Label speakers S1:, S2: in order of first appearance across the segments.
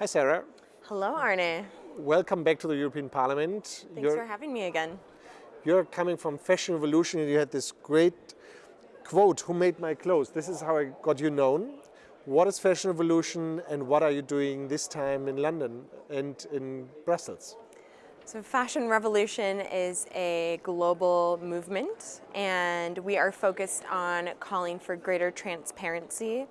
S1: Hi, Sarah.
S2: Hello, Arne.
S1: Welcome back to the European Parliament.
S2: Thanks you're, for having me again.
S1: You're coming from Fashion Revolution and you had this great quote, who made my clothes? This is how I got you known. What is Fashion Revolution and what are you doing this time in London and in Brussels?
S2: So Fashion Revolution is a global movement and we are focused on calling for greater transparency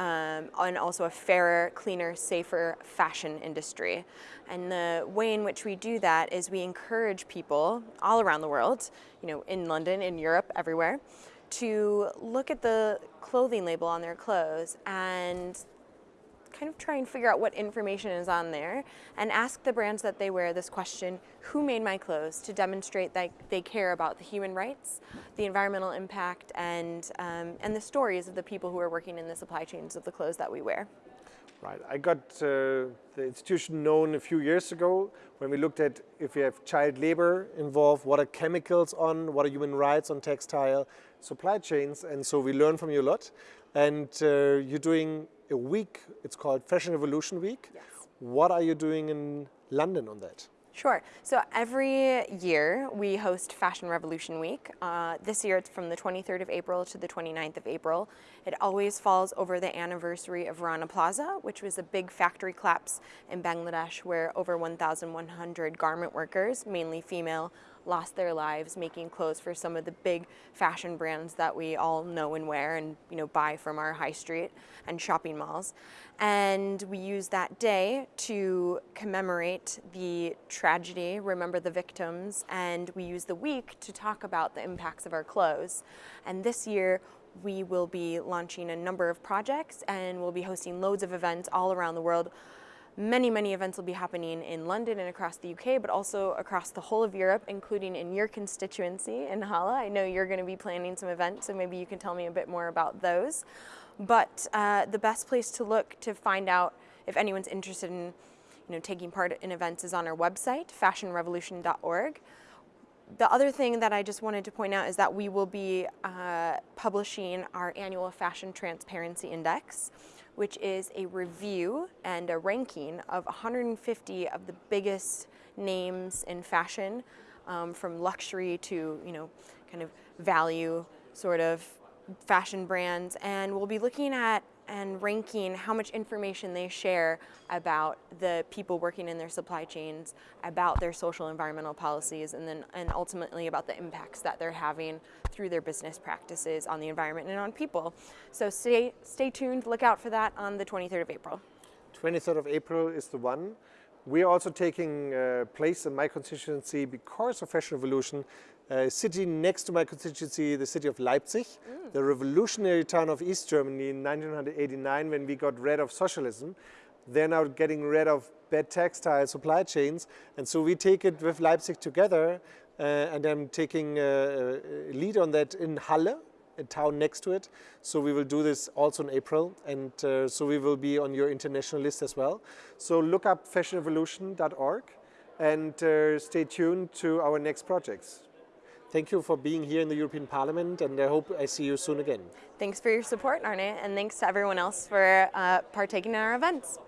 S2: um, and also a fairer, cleaner, safer fashion industry. And the way in which we do that is we encourage people all around the world, you know, in London, in Europe, everywhere, to look at the clothing label on their clothes and kind of try and figure out what information is on there and ask the brands that they wear this question, who made my clothes, to demonstrate that they care about the human rights, the environmental impact, and, um, and the stories of the people who are working in the supply chains of the clothes that we wear.
S1: Right. I got uh, the institution known a few years ago when we looked at if we have child labor involved, what are chemicals on, what are human rights on textile supply chains, and so we learned from you a lot. And uh, you're doing a week, it's called Fashion Revolution Week.
S2: Yes.
S1: What are you doing in London on that?
S2: Sure. So every year we host Fashion Revolution Week. Uh, this year it's from the 23rd of April to the 29th of April. It always falls over the anniversary of Rana Plaza, which was a big factory collapse in Bangladesh where over 1,100 garment workers, mainly female, lost their lives making clothes for some of the big fashion brands that we all know and wear and you know buy from our high street and shopping malls. And we use that day to commemorate the tragedy, remember the victims, and we use the week to talk about the impacts of our clothes. And this year we will be launching a number of projects and we'll be hosting loads of events all around the world Many, many events will be happening in London and across the UK, but also across the whole of Europe, including in your constituency in Halle. I know you're going to be planning some events, so maybe you can tell me a bit more about those. But uh, the best place to look to find out if anyone's interested in you know, taking part in events is on our website, fashionrevolution.org. The other thing that I just wanted to point out is that we will be uh, publishing our annual Fashion Transparency Index which is a review and a ranking of 150 of the biggest names in fashion, um, from luxury to, you know, kind of value sort of fashion brands. And we'll be looking at and ranking how much information they share about the people working in their supply chains, about their social environmental policies, and then and ultimately about the impacts that they're having through their business practices on the environment and on people. So stay, stay tuned, look out for that on the 23rd of April.
S1: 23rd of April is the one. We are also taking uh, place in my constituency because of Fashion Revolution uh, city next to my constituency, the city of Leipzig, mm. the revolutionary town of East Germany in 1989 when we got rid of socialism. They're now getting rid of bad textile supply chains. And so we take it with Leipzig together. Uh, and I'm taking a, uh, a lead on that in Halle, a town next to it. So we will do this also in April. And uh, so we will be on your international list as well. So look up fashionrevolution.org and uh, stay tuned to our next projects. Thank you for being here in the European Parliament and I hope I see you soon again.
S2: Thanks for your support, Arne, and thanks to everyone else for uh, partaking in our events.